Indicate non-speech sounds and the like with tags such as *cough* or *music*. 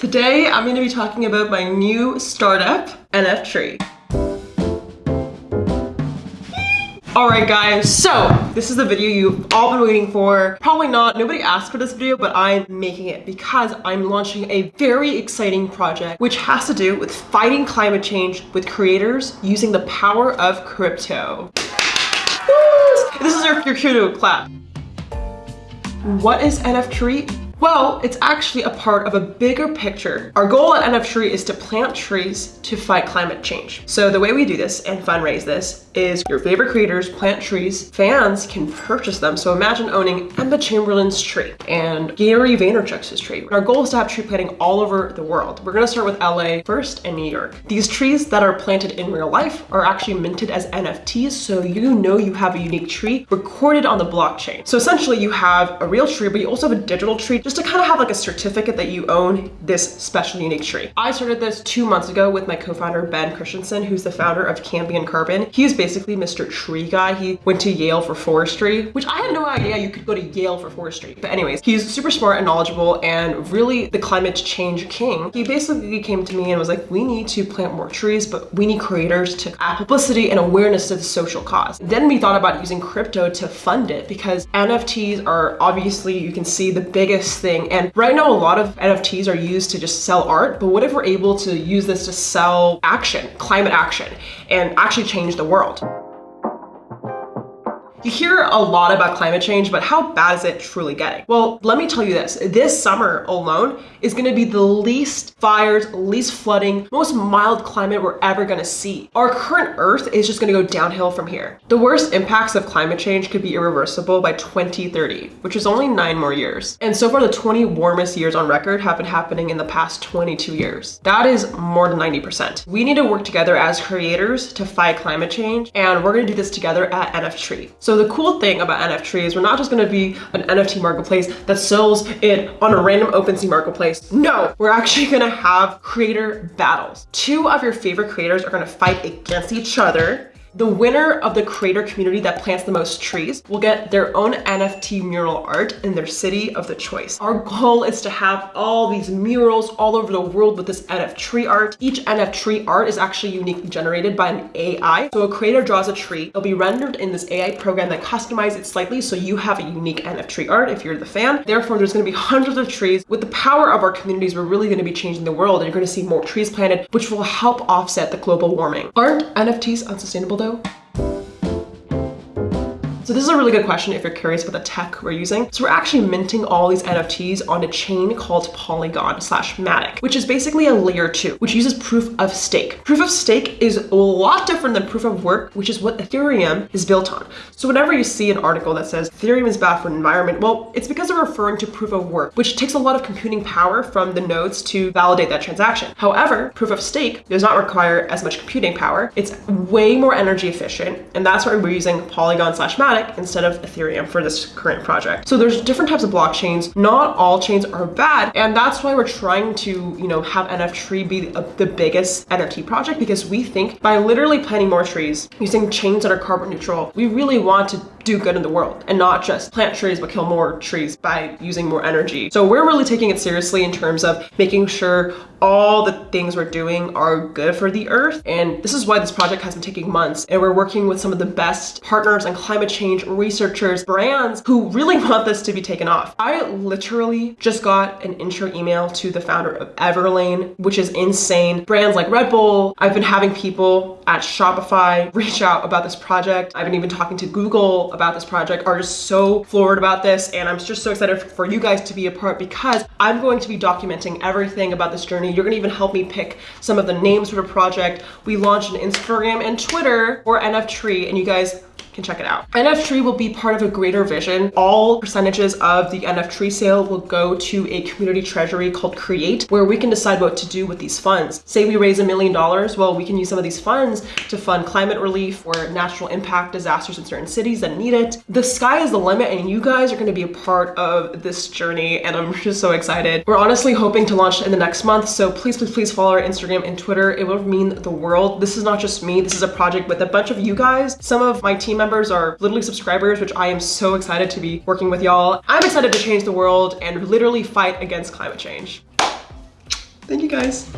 Today, I'm going to be talking about my new startup, NF Tree. Alright guys, so this is the video you've all been waiting for. Probably not, nobody asked for this video, but I'm making it because I'm launching a very exciting project which has to do with fighting climate change with creators using the power of crypto. This is your, your cue to clap. What is NF Tree? Well, it's actually a part of a bigger picture. Our goal at NF Tree is to plant trees to fight climate change. So the way we do this and fundraise this is your favorite creators plant trees, fans can purchase them. So imagine owning Emma Chamberlain's tree and Gary Vaynerchuk's tree. Our goal is to have tree planting all over the world. We're gonna start with LA first and New York. These trees that are planted in real life are actually minted as NFTs. So you know you have a unique tree recorded on the blockchain. So essentially you have a real tree, but you also have a digital tree just to kind of have like a certificate that you own this special unique tree. I started this two months ago with my co-founder Ben Christensen, who's the founder of Cambium Carbon. He's basically Mr. Tree Guy. He went to Yale for forestry, which I had no idea you could go to Yale for forestry. But anyways, he's super smart and knowledgeable and really the climate change king. He basically came to me and was like, we need to plant more trees, but we need creators to add publicity and awareness to the social cause. Then we thought about using crypto to fund it because NFTs are obviously, you can see the biggest thing. And right now, a lot of NFTs are used to just sell art, but what if we're able to use this to sell action, climate action, and actually change the world? You hear a lot about climate change, but how bad is it truly getting? Well, let me tell you this. This summer alone is gonna be the least fires, least flooding, most mild climate we're ever gonna see. Our current Earth is just gonna go downhill from here. The worst impacts of climate change could be irreversible by 2030, which is only nine more years. And so far, the 20 warmest years on record have been happening in the past 22 years. That is more than 90%. We need to work together as creators to fight climate change, and we're gonna do this together at NF Tree. So the cool thing about NFT is we're not just gonna be an NFT marketplace that sells it on a random OpenSea marketplace. No, we're actually gonna have creator battles. Two of your favorite creators are gonna fight against each other the winner of the creator community that plants the most trees will get their own NFT mural art in their city of the choice. Our goal is to have all these murals all over the world with this NFT tree art. Each NFT tree art is actually uniquely generated by an AI. So a creator draws a tree, it'll be rendered in this AI program that customizes it slightly so you have a unique NFT tree art if you're the fan. Therefore, there's gonna be hundreds of trees. With the power of our communities, we're really gonna be changing the world and you're gonna see more trees planted, which will help offset the global warming. Aren't NFTs unsustainable Doodle. So this is a really good question if you're curious about the tech we're using. So we're actually minting all these NFTs on a chain called Polygon slash Matic, which is basically a layer two, which uses proof of stake. Proof of stake is a lot different than proof of work, which is what Ethereum is built on. So whenever you see an article that says Ethereum is bad for the environment, well, it's because they're referring to proof of work, which takes a lot of computing power from the nodes to validate that transaction. However, proof of stake does not require as much computing power. It's way more energy efficient. And that's why we're using Polygon slash Matic instead of Ethereum for this current project. So there's different types of blockchains. Not all chains are bad. And that's why we're trying to, you know, have NF Tree be the uh, biggest NFT project because we think by literally planting more trees, using chains that are carbon neutral, we really want to do good in the world and not just plant trees but kill more trees by using more energy. So we're really taking it seriously in terms of making sure all the things we're doing are good for the earth. And this is why this project has been taking months. And we're working with some of the best partners and climate change researchers, brands who really *laughs* want this to be taken off. I literally just got an intro email to the founder of Everlane, which is insane. Brands like Red Bull, I've been having people at Shopify reach out about this project. I've been even talking to Google about this project are just so floored about this. And I'm just so excited for you guys to be a part because I'm going to be documenting everything about this journey you're gonna even help me pick some of the names for the project. We launched an Instagram and Twitter for NF Tree and you guys can check it out. NF Tree will be part of a greater vision. All percentages of the NF Tree sale will go to a community treasury called Create, where we can decide what to do with these funds. Say we raise a million dollars, well, we can use some of these funds to fund climate relief or natural impact disasters in certain cities that need it. The sky is the limit and you guys are gonna be a part of this journey and I'm *laughs* just so excited. We're honestly hoping to launch in the next month, so please, please, please follow our Instagram and Twitter. It will mean the world. This is not just me, this is a project with a bunch of you guys. Some of my team members are literally subscribers, which I am so excited to be working with y'all. I'm excited to change the world and literally fight against climate change. Thank you guys.